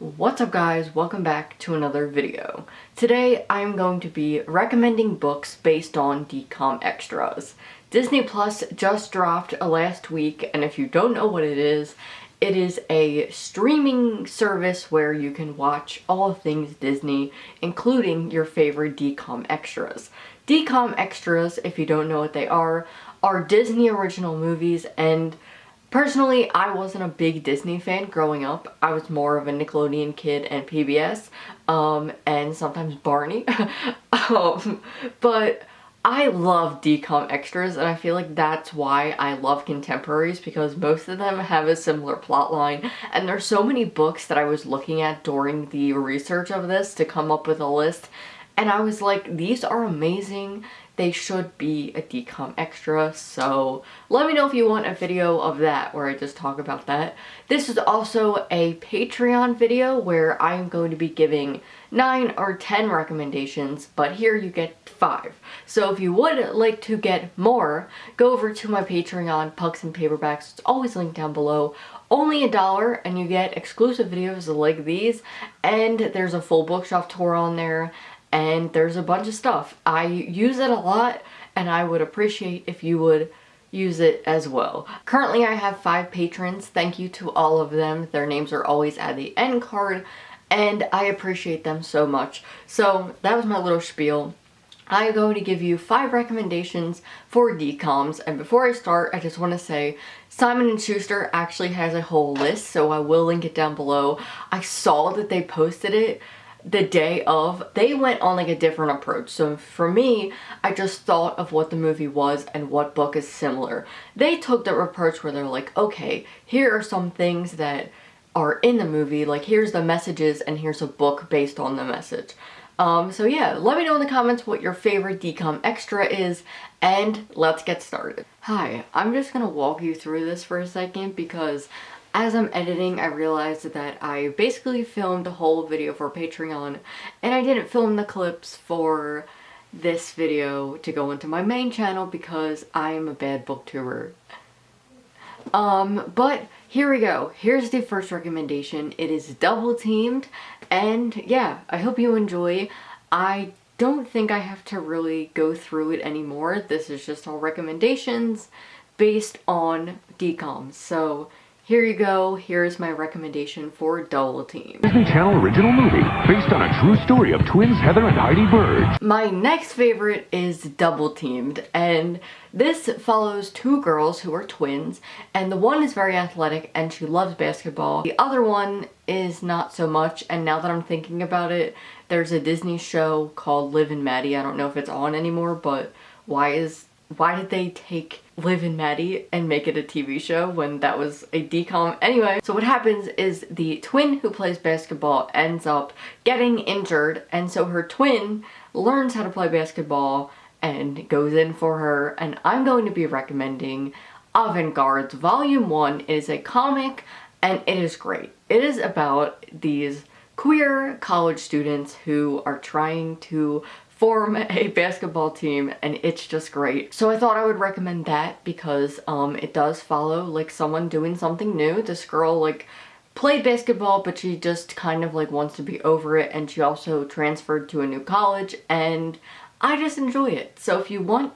What's up guys, welcome back to another video. Today I'm going to be recommending books based on DCOM extras. Disney Plus just dropped last week and if you don't know what it is, it is a streaming service where you can watch all things Disney, including your favorite DCOM extras. DCOM extras, if you don't know what they are, are Disney original movies and Personally, I wasn't a big Disney fan growing up. I was more of a Nickelodeon kid and PBS, um, and sometimes Barney. um, but I love DCOM extras, and I feel like that's why I love contemporaries, because most of them have a similar plot line, and there's so many books that I was looking at during the research of this to come up with a list, and I was like, these are amazing they should be a DCOM extra, so let me know if you want a video of that where I just talk about that. This is also a Patreon video where I'm going to be giving 9 or 10 recommendations, but here you get 5. So if you would like to get more, go over to my Patreon, Pucks and Paperbacks, it's always linked down below. Only a dollar and you get exclusive videos like these, and there's a full bookshelf tour on there, and there's a bunch of stuff. I use it a lot and I would appreciate if you would use it as well. Currently I have five patrons. Thank you to all of them. Their names are always at the end card and I appreciate them so much. So that was my little spiel. I'm going to give you five recommendations for DCOMs and before I start I just want to say Simon & Schuster actually has a whole list so I will link it down below. I saw that they posted it the day of, they went on like a different approach. So for me, I just thought of what the movie was and what book is similar. They took the approach where they're like, okay, here are some things that are in the movie, like here's the messages and here's a book based on the message. Um, so yeah, let me know in the comments what your favorite DCOM extra is, and let's get started. Hi, I'm just gonna walk you through this for a second because as I'm editing, I realized that I basically filmed a whole video for Patreon, and I didn't film the clips for this video to go into my main channel because I'm a bad booktuber. Um, but here we go. Here's the first recommendation. It is double teamed, and yeah, I hope you enjoy. I don't think I have to really go through it anymore. This is just all recommendations based on DCOMs. So here you go. Here's my recommendation for Double Team. Disney Channel original movie based on a true story of twins Heather and Heidi Burge. My next favorite is Double Teamed and this follows two girls who are twins and the one is very athletic and she loves basketball. The other one is not so much and now that I'm thinking about it there's a Disney show called Liv and Maddie. I don't know if it's on anymore but why is why did they take Liv and Maddie and make it a TV show when that was a DCOM? Anyway, so what happens is the twin who plays basketball ends up getting injured and so her twin learns how to play basketball and goes in for her and I'm going to be recommending Avant-Garde Volume 1. It is a comic and it is great. It is about these queer college students who are trying to form a basketball team and it's just great. So I thought I would recommend that because um, it does follow like someone doing something new. This girl like played basketball but she just kind of like wants to be over it and she also transferred to a new college and I just enjoy it. So if you want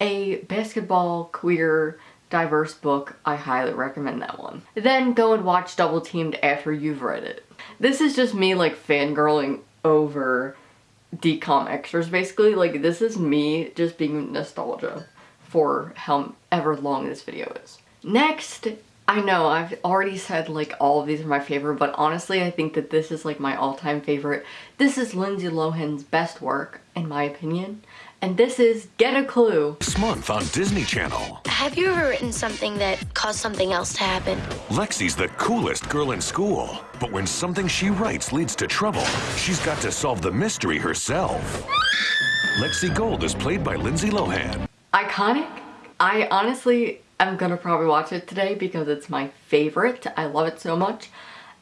a basketball queer diverse book, I highly recommend that one. Then go and watch Double Teamed after you've read it. This is just me like fangirling over DCOM extras basically. Like this is me just being nostalgia for however long this video is. Next, I know I've already said like all of these are my favorite, but honestly I think that this is like my all-time favorite. This is Lindsay Lohan's best work, in my opinion and this is Get a Clue. This month on Disney Channel. Have you ever written something that caused something else to happen? Lexi's the coolest girl in school, but when something she writes leads to trouble, she's got to solve the mystery herself. Lexi Gold is played by Lindsay Lohan. Iconic? I honestly am gonna probably watch it today because it's my favorite. I love it so much.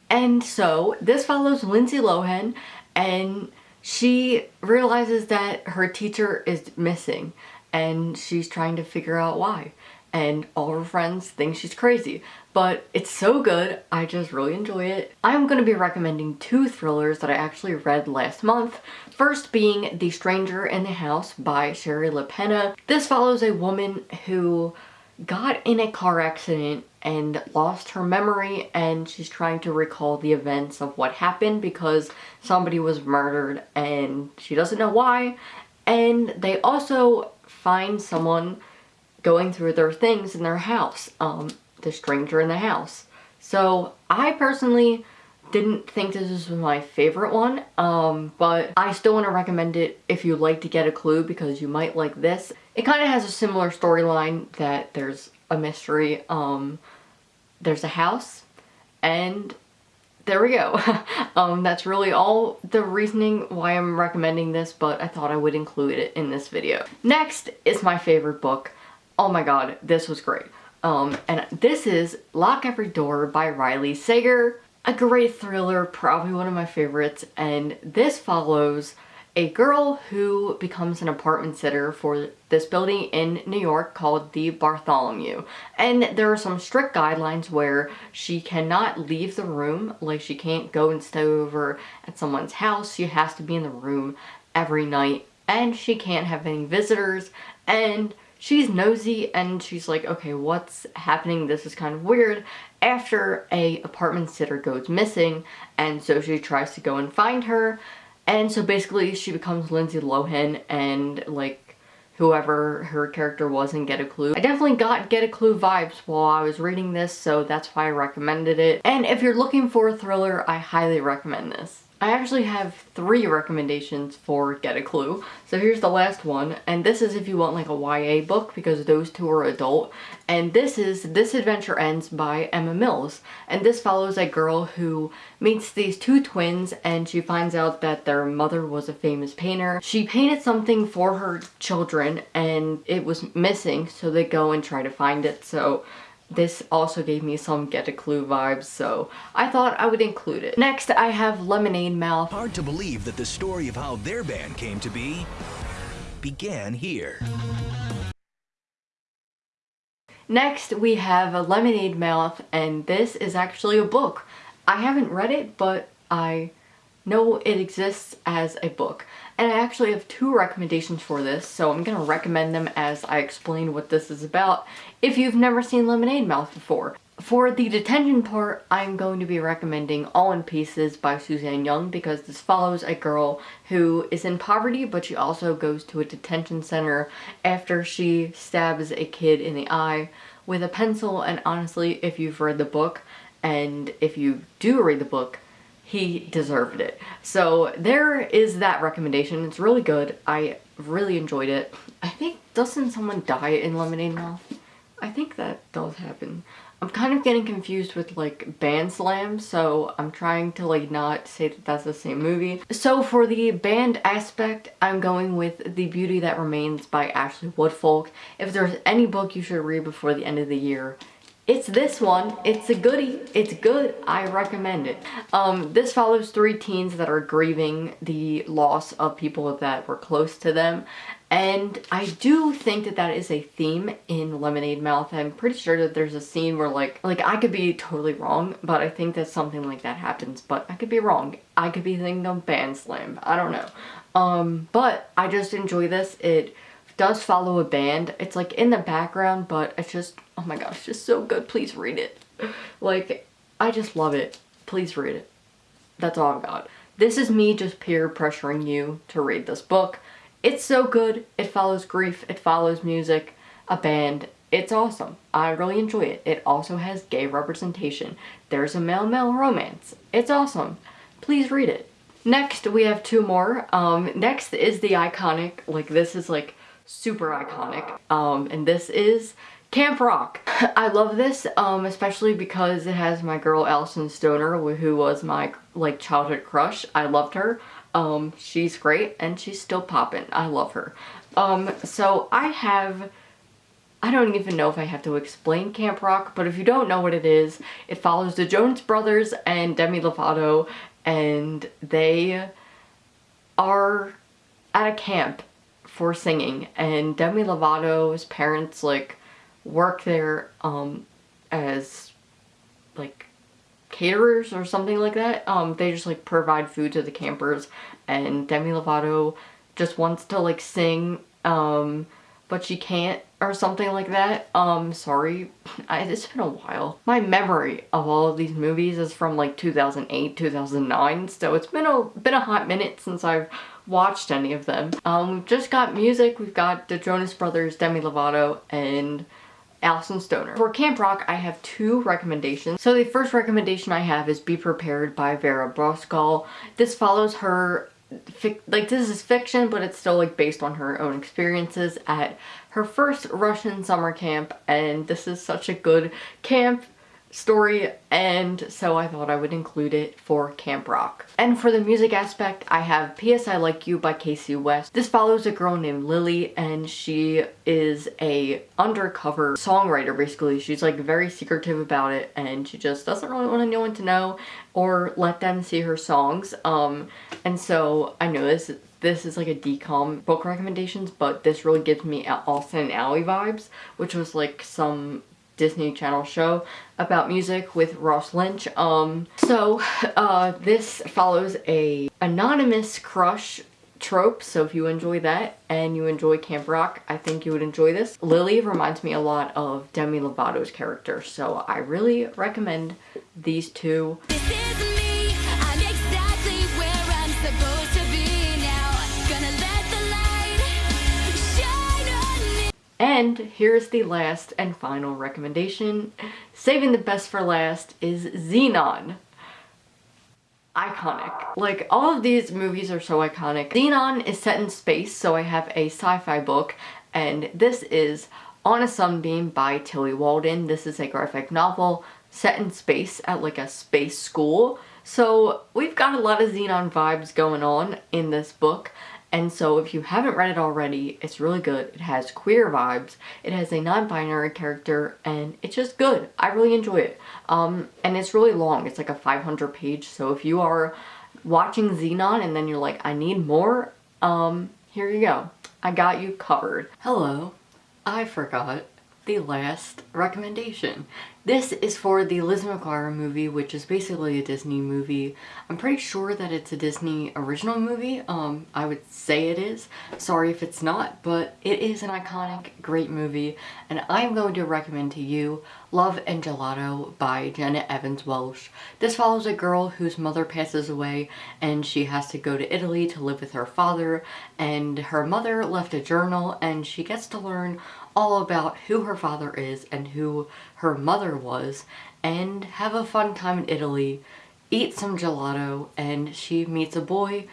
And so this follows Lindsay Lohan and she realizes that her teacher is missing and she's trying to figure out why. and all her friends think she's crazy. But it's so good, I just really enjoy it. I'm going to be recommending two thrillers that I actually read last month. First being The Stranger in the House by Shari Lapena. This follows a woman who got in a car accident and lost her memory and she's trying to recall the events of what happened because somebody was murdered and she doesn't know why and they also find someone going through their things in their house, um, the stranger in the house. So I personally didn't think this was my favorite one, um, but I still want to recommend it if you like to get a clue because you might like this. It kind of has a similar storyline that there's a mystery, um, there's a house, and there we go. um, that's really all the reasoning why I'm recommending this, but I thought I would include it in this video. Next is my favorite book. Oh my god, this was great. Um, and this is Lock Every Door by Riley Sager. A great thriller, probably one of my favorites, and this follows a girl who becomes an apartment sitter for this building in New York called the Bartholomew. And there are some strict guidelines where she cannot leave the room, like she can't go and stay over at someone's house. She has to be in the room every night and she can't have any visitors and she's nosy and she's like, okay, what's happening? This is kind of weird. After a apartment sitter goes missing and so she tries to go and find her and so basically she becomes Lindsay Lohan and like whoever her character was in Get a Clue. I definitely got Get a Clue vibes while I was reading this so that's why I recommended it. And if you're looking for a thriller, I highly recommend this. I actually have three recommendations for Get a Clue. So here's the last one, and this is if you want like a YA book because those two are adult. And this is This Adventure Ends by Emma Mills. And this follows a girl who meets these two twins and she finds out that their mother was a famous painter. She painted something for her children and it was missing so they go and try to find it. So this also gave me some Get a Clue vibes, so I thought I would include it. Next, I have Lemonade Mouth. Hard to believe that the story of how their band came to be began here. Next, we have a Lemonade Mouth, and this is actually a book. I haven't read it, but I know it exists as a book. And I actually have two recommendations for this, so I'm going to recommend them as I explain what this is about if you've never seen Lemonade Mouth before. For the detention part, I'm going to be recommending All in Pieces by Suzanne Young because this follows a girl who is in poverty but she also goes to a detention center after she stabs a kid in the eye with a pencil and honestly if you've read the book and if you do read the book he deserved it. So there is that recommendation. It's really good. I really enjoyed it. I think, doesn't someone die in Lemonade Mouth? I think that does happen. I'm kind of getting confused with like Bandslam, so I'm trying to like not say that that's the same movie. So for the band aspect, I'm going with The Beauty That Remains by Ashley Woodfolk. If there's any book you should read before the end of the year, it's this one. It's a goodie. It's good. I recommend it. Um, this follows three teens that are grieving the loss of people that were close to them. And I do think that that is a theme in Lemonade Mouth. I'm pretty sure that there's a scene where like, like I could be totally wrong, but I think that something like that happens, but I could be wrong. I could be thinking of Bandslam. I don't know. Um, but I just enjoy this. It does follow a band. It's like in the background, but it's just, oh my gosh, just so good. Please read it. Like, I just love it. Please read it. That's all I've got. This is me just peer pressuring you to read this book. It's so good. It follows grief. It follows music, a band. It's awesome. I really enjoy it. It also has gay representation. There's a male-male romance. It's awesome. Please read it. Next, we have two more. Um, next is the iconic, like this is like super iconic. Um, and this is Camp Rock. I love this, um, especially because it has my girl Alyson Stoner, who was my like childhood crush. I loved her. Um, she's great and she's still popping. I love her. Um, so I have, I don't even know if I have to explain Camp Rock, but if you don't know what it is, it follows the Jonas Brothers and Demi Lovato and they are at a camp for singing and Demi Lovato's parents like work there um, as like caterers or something like that. Um, they just like provide food to the campers and Demi Lovato just wants to like sing um, but she can't or something like that. Um, sorry, I, it's been a while. My memory of all of these movies is from like 2008, 2009, so it's been a been a hot minute since I've watched any of them. Um, we've just got music. We've got the Jonas Brothers, Demi Lovato, and Alyson Stoner. For Camp Rock, I have two recommendations. So the first recommendation I have is Be Prepared by Vera Brosgol. This follows her like this is fiction but it's still like based on her own experiences at her first Russian summer camp and this is such a good camp story and so I thought I would include it for Camp Rock. And for the music aspect, I have P.S. I Like You by Kasie West. This follows a girl named Lily and she is a undercover songwriter basically. She's like very secretive about it and she just doesn't really want anyone to know or let them see her songs. Um, and so I know this this is like a DCOM book recommendations, but this really gives me Austin Alley vibes, which was like some Disney Channel show about music with Ross Lynch. Um, so uh, this follows a anonymous crush trope so if you enjoy that and you enjoy Camp Rock I think you would enjoy this. Lily reminds me a lot of Demi Lovato's character so I really recommend these two. And here's the last and final recommendation. Saving the best for last is Zenon Iconic. Like, all of these movies are so iconic. Zenon is set in space, so I have a sci-fi book, and this is On a Sunbeam by Tillie Walden. This is a graphic novel set in space at like a space school. So we've got a lot of Zenon vibes going on in this book. And so if you haven't read it already, it's really good. It has queer vibes, it has a non-binary character, and it's just good. I really enjoy it. Um, and it's really long. It's like a 500 page. So if you are watching Zenon and then you're like, I need more, um, here you go. I got you covered. Hello. I forgot the last recommendation. This is for the Lizzie McGuire movie, which is basically a Disney movie. I'm pretty sure that it's a Disney original movie. Um, I would say it is. Sorry if it's not, but it is an iconic, great movie, and I'm going to recommend to you Love and Gelato by Jenna Evans Welch. This follows a girl whose mother passes away and she has to go to Italy to live with her father, and her mother left a journal and she gets to learn all about who her father is and who her mother was and have a fun time in Italy, eat some gelato, and she meets a boy,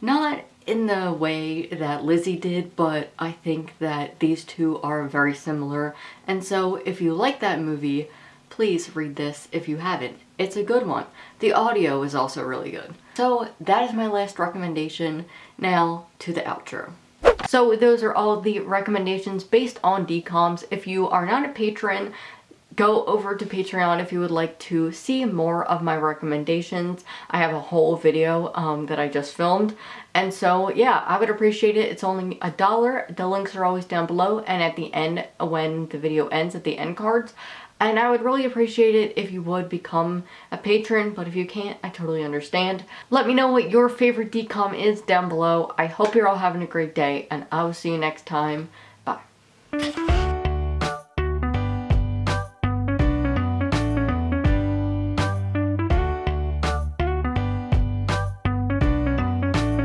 not in the way that Lizzie did, but I think that these two are very similar. And so if you like that movie, please read this if you haven't. It's a good one. The audio is also really good. So that is my last recommendation. Now to the outro. So those are all the recommendations based on DCOMs. If you are not a patron, go over to Patreon if you would like to see more of my recommendations. I have a whole video um, that I just filmed. And so, yeah, I would appreciate it. It's only a dollar. The links are always down below. And at the end, when the video ends, at the end cards, and I would really appreciate it if you would become a patron, but if you can't, I totally understand. Let me know what your favorite DCOM is down below. I hope you're all having a great day, and I will see you next time. Bye.